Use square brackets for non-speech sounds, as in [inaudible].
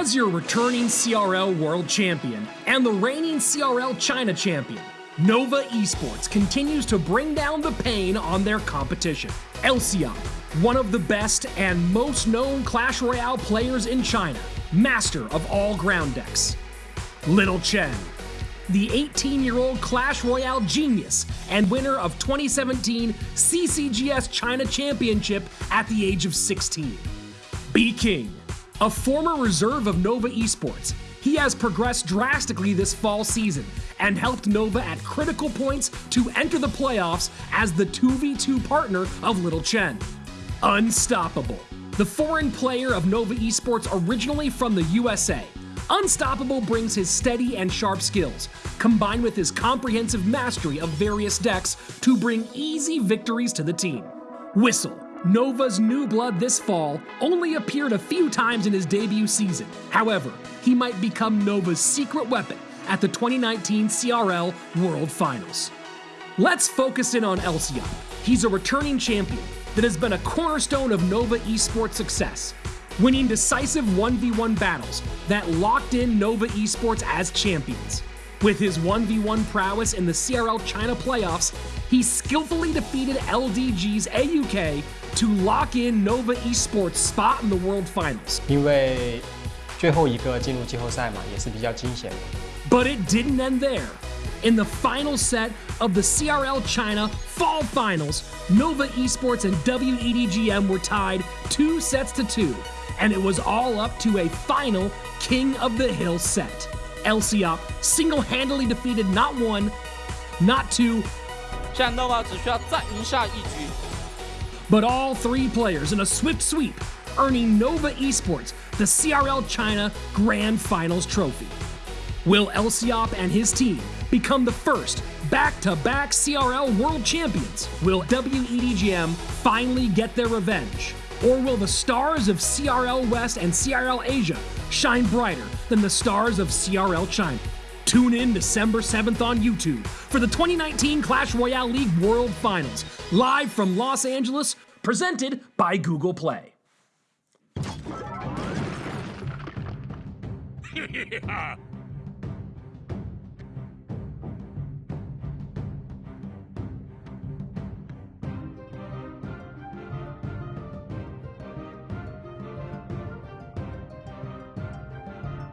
As your returning CRL World Champion and the reigning CRL China Champion, Nova Esports continues to bring down the pain on their competition. Lciop, one of the best and most known Clash Royale players in China, master of all ground decks. Little Chen, the 18 year old Clash Royale genius and winner of 2017 CCGS China Championship at the age of 16. B King, a former reserve of Nova Esports, he has progressed drastically this fall season and helped Nova at critical points to enter the playoffs as the 2v2 partner of Little Chen. Unstoppable. The foreign player of Nova Esports originally from the USA, Unstoppable brings his steady and sharp skills, combined with his comprehensive mastery of various decks, to bring easy victories to the team. Whistle, Nova's new blood this fall only appeared a few times in his debut season. However, he might become Nova's secret weapon at the 2019 CRL World Finals. Let's focus in on Lciop. He's a returning champion that has been a cornerstone of Nova esports success, winning decisive 1v1 battles that locked in Nova esports as champions. With his 1v1 prowess in the CRL China playoffs, he skillfully defeated LDG's AUK to lock in Nova Esports' spot in the World Finals. But it didn't end there. In the final set of the CRL China Fall Finals, Nova Esports and WEDGM were tied two sets to two, and it was all up to a final King of the Hill set. Lciop single-handedly defeated not one, not two but all three players in a swift sweep, earning Nova Esports the CRL China Grand Finals trophy. Will Lciop and his team become the first back to back CRL World Champions? Will WEDGM finally get their revenge? Or will the stars of CRL West and CRL Asia shine brighter than the stars of CRL China? Tune in December 7th on YouTube for the 2019 Clash Royale League World Finals, live from Los Angeles, presented by Google Play. [laughs]